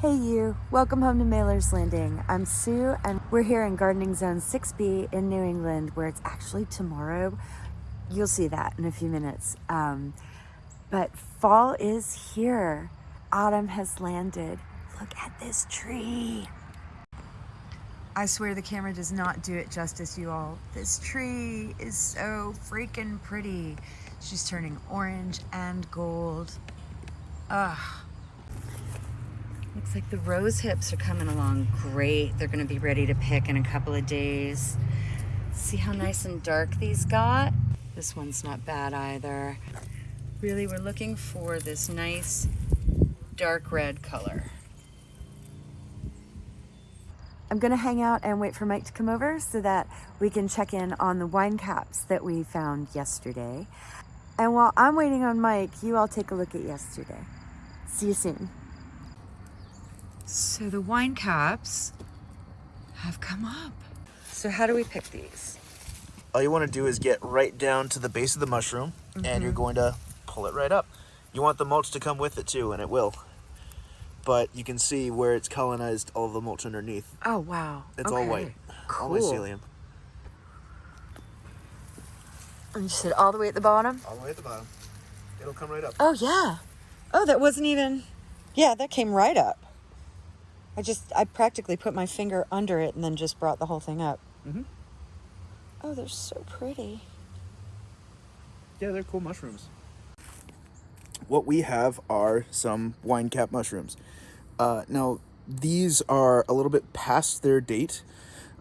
Hey you, welcome home to Mailer's Landing. I'm Sue and we're here in Gardening Zone 6B in New England where it's actually tomorrow. You'll see that in a few minutes. Um, but fall is here. Autumn has landed. Look at this tree. I swear the camera does not do it justice, you all. This tree is so freaking pretty. She's turning orange and gold. Ugh. Looks like the rose hips are coming along great. They're gonna be ready to pick in a couple of days. See how nice and dark these got? This one's not bad either. Really, we're looking for this nice dark red color. I'm gonna hang out and wait for Mike to come over so that we can check in on the wine caps that we found yesterday. And while I'm waiting on Mike, you all take a look at yesterday. See you soon. So the wine caps have come up. So how do we pick these? All you want to do is get right down to the base of the mushroom and Mm-hmm. you're going to pull it right up. You want the mulch to come with it too, and it will. But you can see where it's colonized all the mulch underneath. Oh, wow. It's all Okay. white. All Cool. mycelium. And you said all the way at the bottom? All the way at the bottom. It'll come right up. Oh, yeah. Oh, that wasn't even... Yeah, that came right up. I just, I practically put my finger under it and then just brought the whole thing up. Mm-hmm. Oh, they're so pretty. Yeah, they're cool mushrooms. What we have are some wine cap mushrooms. Uh, now, these are a little bit past their date.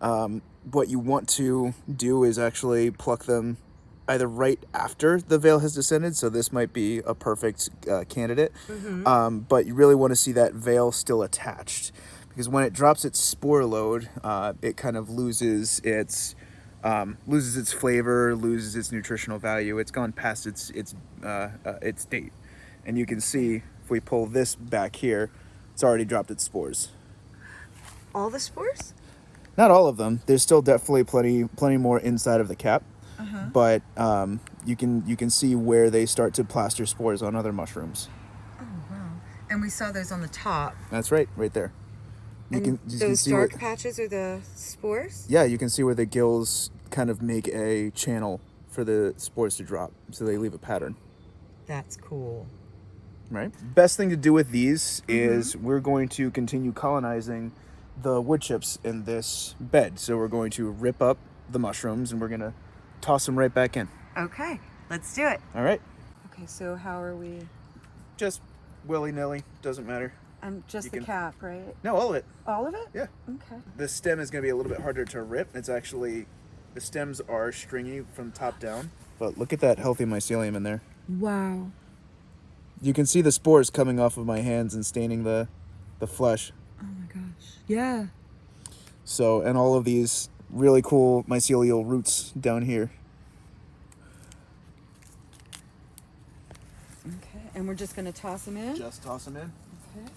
Um, what you want to do is actually pluck them either right after the veil has descended, so this might be a perfect uh, candidate. Um, but you really want to see that veil still attached because when it drops its spore load, uh, it kind of loses its um, loses its flavor, loses its nutritional value. It's gone past its its uh, uh, its date, and you can see if we pull this back here, it's already dropped its spores. All the spores? Not all of them. There's still definitely plenty plenty more inside of the cap, but um, you can you can see where they start to plaster spores on other mushrooms. Oh, wow. And we saw those on the top. That's right, right there. You and can, you can those see dark where, patches are the spores? yeah, you can see where the gills kind of make a channel for the spores to drop, so they leave a pattern. That's cool. Right. Best thing to do with these is we're going to continue colonizing the wood chips in this bed. So we're going to rip up the mushrooms and we're going to toss them right back in. Okay, let's do it. All right. Okay, so how are we? Just willy nilly, doesn't matter. Um, just You the can- cap, right? No, all of it. All of it? Yeah. Okay. The stem is going to be a little bit harder to rip. It's actually, the stems are stringy from top down. But look at that healthy mycelium in there. Wow. You can see the spores coming off of my hands and staining the, the flesh. Oh my gosh. Yeah. So, and all of these really cool mycelial roots down here. Okay, and we're just gonna toss them in. Just toss them in. Okay.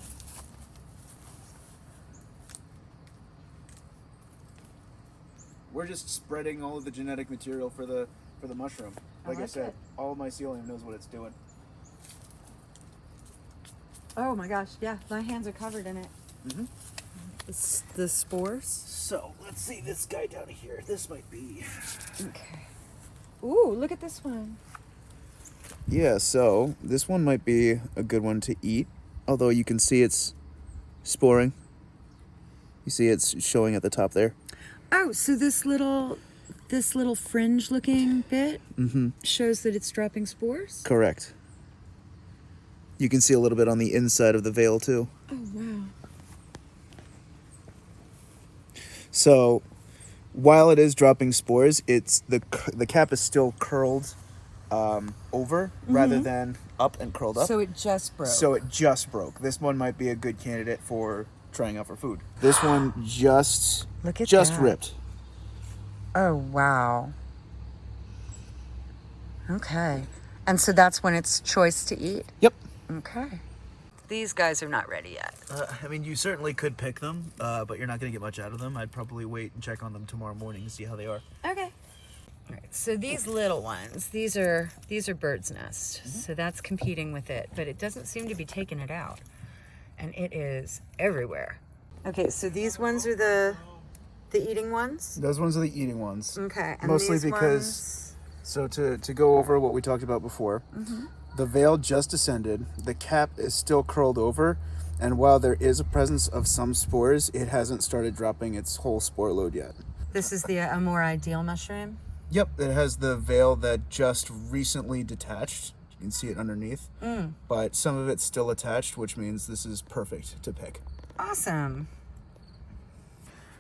We're just spreading all of the genetic material for the for the mushroom. I Like I, said, it. all mycelium knows what it's doing. Oh my gosh. Yeah, my hands are covered in it. Mhm. The, s- the spores. So let's see this guy down here. This might be. Okay. Ooh, look at this one. Yeah. So this one might be a good one to eat. Although you can see it's sporing. You see it's showing at the top there. Oh, so this little, this little fringe-looking bit Mm-hmm. shows that it's dropping spores. Correct. You can see a little bit on the inside of the veil too. Oh wow. So, while it is dropping spores, it's the the cap is still curled um, over rather than up and curled up. So it just broke. So it just broke. This one might be a good candidate for trying out for food. This one just Look at just that. ripped. Oh, wow. Okay. And so that's when it's choice to eat? Yep. Okay. These guys are not ready yet. Uh, I mean, you certainly could pick them, uh, but you're not going to get much out of them. I'd probably wait and check on them tomorrow morning to see how they are. Okay. All right. So these little ones, these are these are bird's nest. So that's competing with it, but it doesn't seem to be taking it out. and it is everywhere. Okay, so these ones are the the eating ones. Those ones are the eating ones. Okay, and Mostly these because- ones- So to, to go over what we talked about before, the veil just descended, the cap is still curled over, and while there is a presence of some spores, it hasn't started dropping its whole spore load yet. this is the uh, a more ideal mushroom. Yep, it has the veil that just recently detached. You can see it underneath, but some of it's still attached, which means this is perfect to pick. Awesome.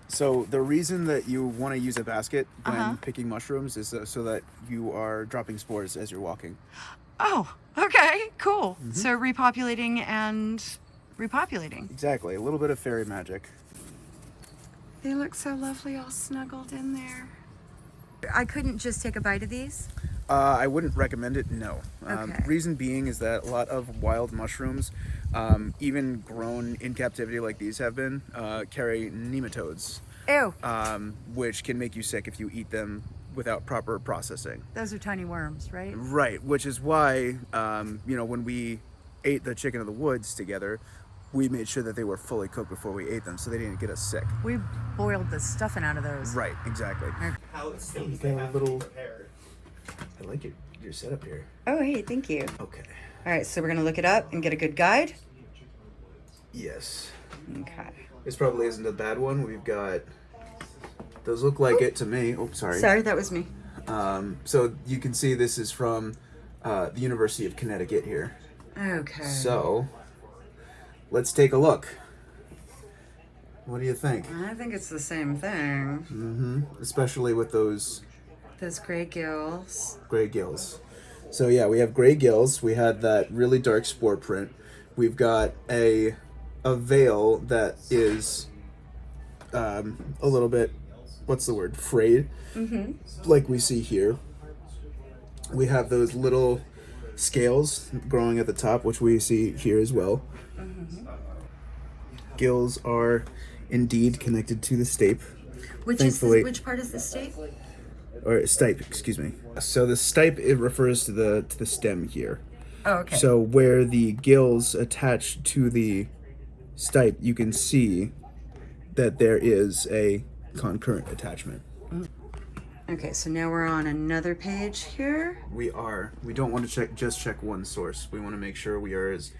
So the reason that you want to use a basket when Uh-huh. picking mushrooms is uh, so that you are dropping spores as you're walking. Oh, okay, cool. Mm-hmm. So repopulating and repopulating. Exactly, a little bit of fairy magic. They look so lovely all snuggled in there. I couldn't just take a bite of these. Uh, I wouldn't recommend it. No. Um, Okay. Reason being is that a lot of wild mushrooms, um, even grown in captivity like these have been, uh, carry nematodes, Ew, um, which can make you sick if you eat them without proper processing. those are tiny worms, right? Right, which is why um, you know when we ate the chicken of the woods together, we made sure that they were fully cooked before we ate them, so they didn't get us sick. We boiled the stuffing out of those. Right, exactly. how it You seems they a have little- to prepared. I like your your setup here. Oh, hey, thank you. Okay. All right, so we're gonna look it up and get a good guide. Yes. Okay. This probably isn't a bad one. We've got those look like it to me. Oh, sorry. Sorry, that was me. Um, so you can see this is from uh, the University of Connecticut here. Okay. So let's take a look. What do you think? I think it's the same thing. Mm-hmm. Especially with those Those gray gills. gray gills. So yeah, we have gray gills. We had that really dark spore print. We've got a a veil that is um, a little bit what's the word frayed, mm-hmm. like we see here. We have those little scales growing at the top, which we see here as well. Gills are indeed connected to the stape. Which Thankfully- is the, which part is the state? or stipe, excuse me. So the stipe it refers to the to the stem here. Oh, okay. So where the gills attach to the stipe, you can see that there is a concurrent attachment. okay, so now we're on another page here. We are. We don't want to check just check one source. We want to make sure we are as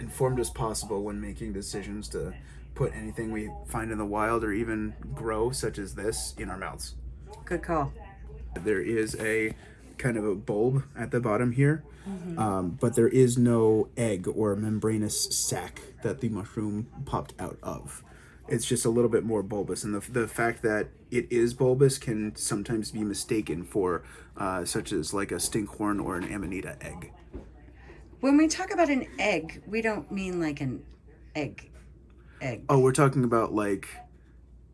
informed as possible when making decisions to put anything we find in the wild or even grow, such as this, in our mouths. Good call. There is a kind of a bulb at the bottom here, um, but there is no egg or membranous sac that the mushroom popped out of. It's just a little bit more bulbous, and the, the fact that it is bulbous can sometimes be mistaken for uh, such as like a stinkhorn or an amanita egg. When we talk about an egg, we don't mean like an egg. Egg. Oh, we're talking about like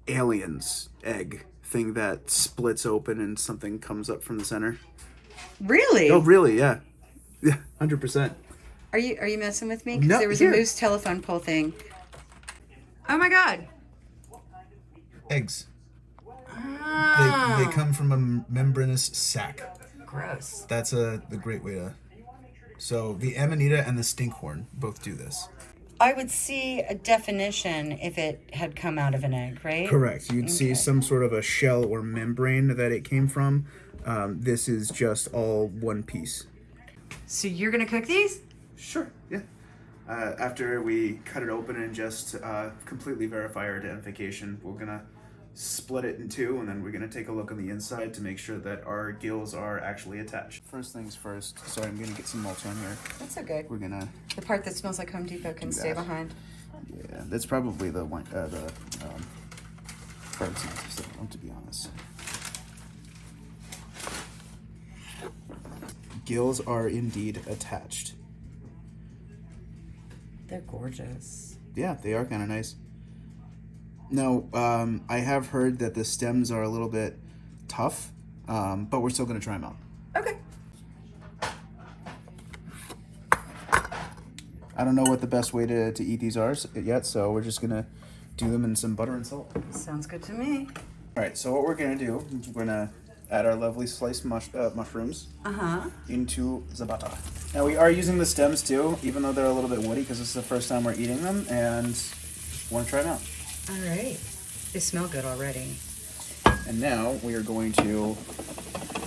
aliens egg thing that splits open and something comes up from the center. Really? Oh, really? Yeah, yeah, hundred percent. Are you are you messing with me? 'Cause No, there was here. a moose telephone pole thing. Oh my god. Eggs. Ah, They, they come from a membranous sac. Gross. That's a the great way to. So the amanita and the stinkhorn both do this. I would see a definition if it had come out of an egg, right? Correct. You'd see some sort of a shell or membrane that it came from. Um, this is just all one piece. so you're gonna cook these? Sure. Yeah. Uh, after we cut it open and just uh, completely verify our identification, we're gonna split it in two, and then we're gonna take a look on the inside to make sure that our gills are actually attached. First things first. Sorry, I'm gonna get some mulch on here. That's okay. We're gonna. The part that smells like Home Depot can stay behind. Yeah, that's probably the one. Uh, the um, bird's nest system, to be honest. Gills are indeed attached. They're gorgeous. Yeah, they are kind of nice. No, um, I have heard that the stems are a little bit tough, um, but we're still gonna try them out. Okay. I don't know what the best way to, to eat these are yet, so we're just gonna do them in some butter and salt. Sounds good to me. All right, so what we're gonna do is we're gonna add our lovely sliced mush- uh, mushrooms Uh-huh. into the butter. Now we are using the stems too, even though they're a little bit woody because this is the first time we're eating them and want to try them out. All right. They smell good already. And now we are going to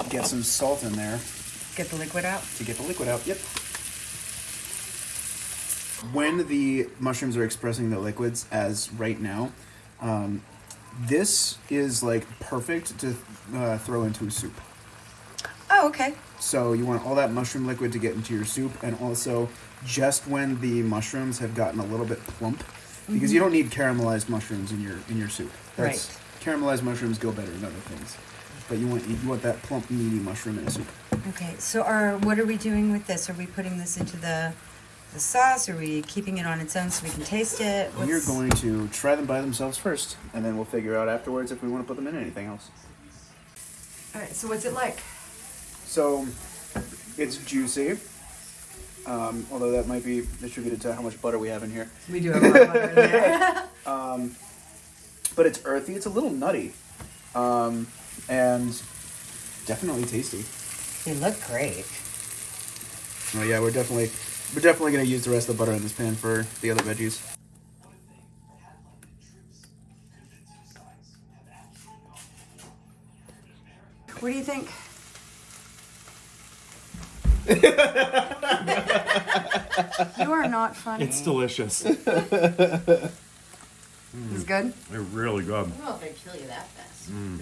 get some salt in there Get the liquid out. to get the liquid out. Yep. When the mushrooms are expressing the liquids, as right now, um, this is like perfect to uh, throw into a soup. Oh, okay. So you want all that mushroom liquid to get into your soup, and also just when the mushrooms have gotten a little bit plump, because you don't need caramelized mushrooms in your in your soup. Right. Caramelized mushrooms go better in other things, but you want you want that plump, meaty mushroom in a soup. Okay. So are what are we doing with this? Are we putting this into the the sauce? Are we keeping it on its own so we can taste it? We're going to try them by themselves first, and then we'll figure out afterwards if we want to put them in anything else. All right. So what's it like? So, it's juicy. Um, although that might be attributed to how much butter we have in here. We do have a lot of butter in there. But it's earthy. It's a little nutty, um, and definitely tasty. they look great. Oh yeah, we're definitely we're definitely gonna use the rest of the butter in this pan for the other veggies. What do you think? you are not funny. It's delicious. It's good. They're really good. I don't know if I'd kill you that fast. Mm.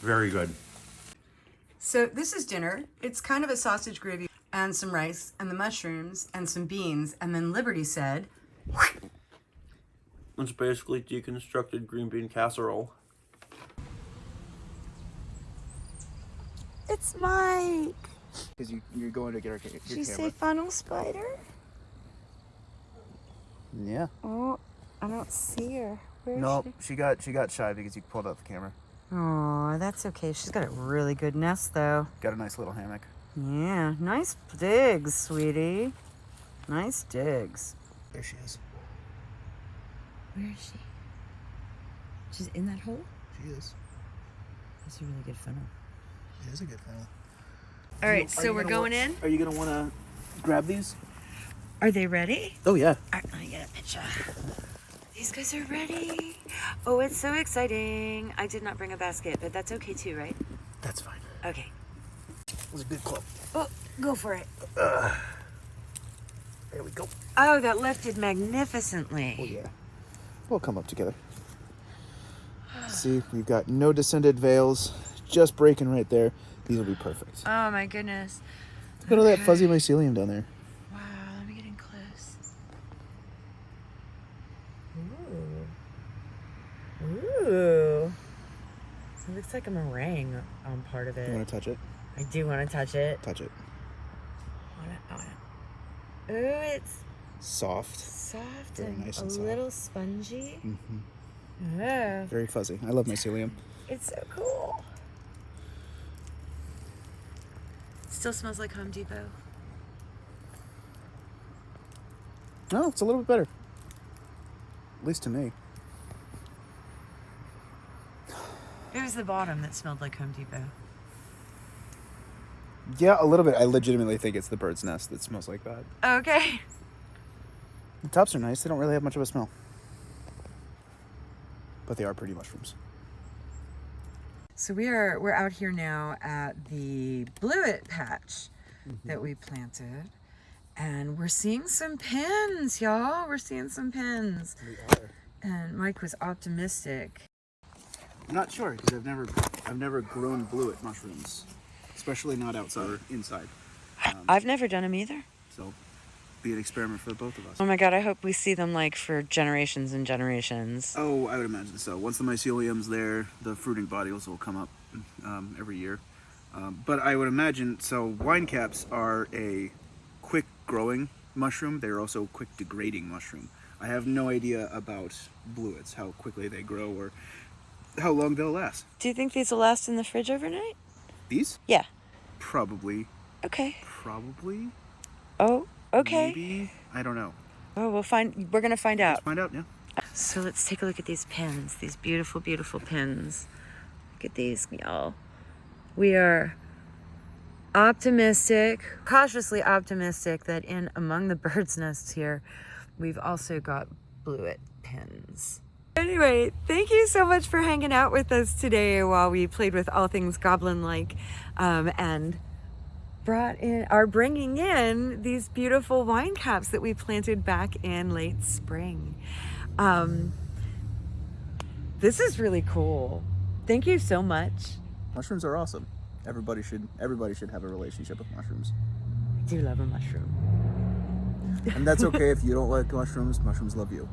Very good. So this is dinner. It's kind of a sausage gravy and some rice and the mushrooms and some beans. And then Liberty said, It's basically deconstructed green bean casserole. It's Mike. Because you you're going to get our ca- your Did you camera. say funnel spider? yeah. Oh, I don't see her. Where is No, she? she got she got shy because you pulled out the camera. Oh, that's okay. She's got a really good nest, though. Got a nice little hammock. Yeah, nice digs, sweetie. Nice digs. There she is. Where is she? She's in that hole? She is. That's a really good funnel. It is a good funnel. All right, Are so we're going wa- in. Are you gonna want to grab these? Are they ready? Oh yeah. All right, let me get a picture. These guys are ready. Oh, it's so exciting. I did not bring a basket, but that's okay too, right? That's fine. Okay. It was a good club. Oh, go for it. Uh, there we go. Oh, that lifted magnificently. Oh yeah. We'll come up together. See, we've got no descended veils, just breaking right there. These will be perfect. Oh my goodness. Look at all that fuzzy mycelium down there. Wow, let me get in close. Ooh. Ooh. It looks like a meringue on part of it. You want to touch it? I do want to touch it. Touch it. Wanna- I wanna- Ooh, it's Soft. soft Very and nice a and soft. little spongy. Mm-hmm. Oh, Very fuzzy. I love mycelium. it's so cool. Still smells like Home Depot. No, it's a little bit better. At least to me. It was the bottom that smelled like Home Depot. Yeah, a little bit. I legitimately think it's the bird's nest that smells like that. Okay. The tops are nice. They don't really have much of a smell. But they are pretty mushrooms. So we are we're out here now at the blewit patch mm-hmm. that we planted. And we're seeing some pins, y'all. We're seeing some pins. We are. And Mike was optimistic. I'm not sure because I've never, I've never grown blewit mushrooms, especially not outside or inside. I've never done them either. So, be an experiment for both of us. Oh my god, I hope we see them like for generations and generations. Oh, I would imagine so. Once the mycelium's there, the fruiting bodies will come up um, every year. Um, but I would imagine so. Wine caps are a quick growing mushroom. They're also quick degrading mushroom. I have no idea about blewits, how quickly they grow or how long they'll last. Do you think these will last in the fridge overnight? These Yeah. probably, Okay. probably, Oh, okay. maybe. I don't know. Oh, we'll find. We're gonna find out. Let's find out. Yeah. So let's take a look at these pins. These beautiful, beautiful pins. Look at these, y'all. we are optimistic, cautiously optimistic that in among the bird's nests here, we've also got blewit pins. Anyway, thank you so much for hanging out with us today while we played with all things goblin-like um, and brought in are bringing in these beautiful wine caps that we planted back in late spring. Um, this is really cool. Thank you so much. Mushrooms are awesome. Everybody should everybody should have a relationship with mushrooms. I do love a mushroom. And that's okay if you don't like mushrooms. Mushrooms love you.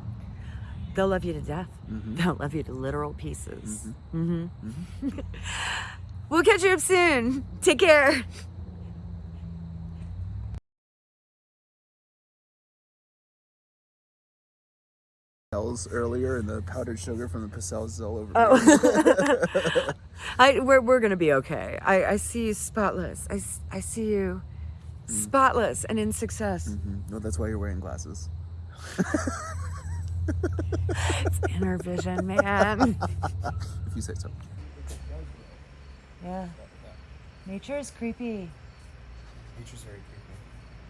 They'll love you to death. They'll love you to literal pieces. hmm we'll catch you up soon. Take care. Earlier and the powdered sugar from the pastels is all over. Oh, I we're we're gonna be okay. I I see you spotless. I, I see you spotless and in success. Mhm. No, that's why you're wearing glasses. It's inner vision, man. If you say so. yeah. Nature is creepy. Nature's very creepy.